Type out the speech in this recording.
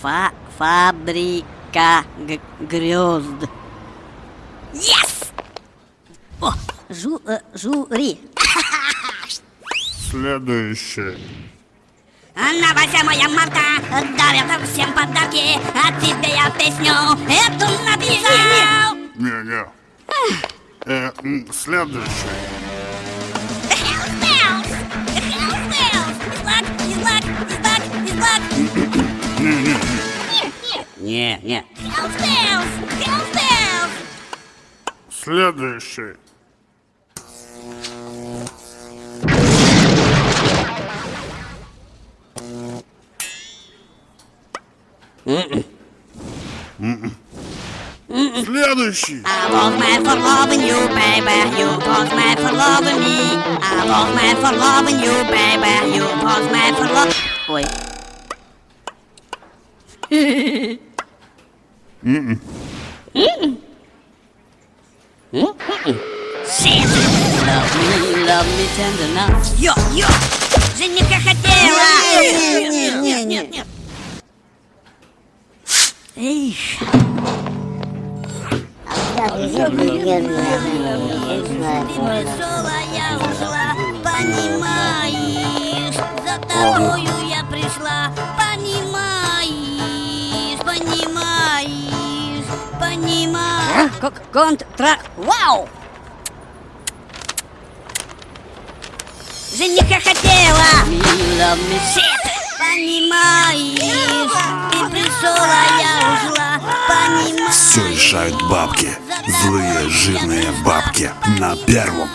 Фа фабрика грезд. Yes! О, жу э, жюри. Следующий. На 8 марта дарят всем подарки, а тебе я песню эту написал. Не-не. Э, следующий. Не, не. Hell's bells. Следующий. Следующий. I was mad for loving you, baby. You was mad for loving me. I was mad for loving you, baby. You was mad for love. Ой. Shit. Love me, love me tender now. Йо, йо! Жениха хотела! Не, не, не, не, не. Эх, веселая ушла, понимаешь? За тобою Понимаешь? Понимаешь? Как контра... Вау! Жениха хотела! Shit! Понимаешь? Ты пришел, а я ушла, понимаешь? Все решают бабки. Злые, жирные бабки. На первом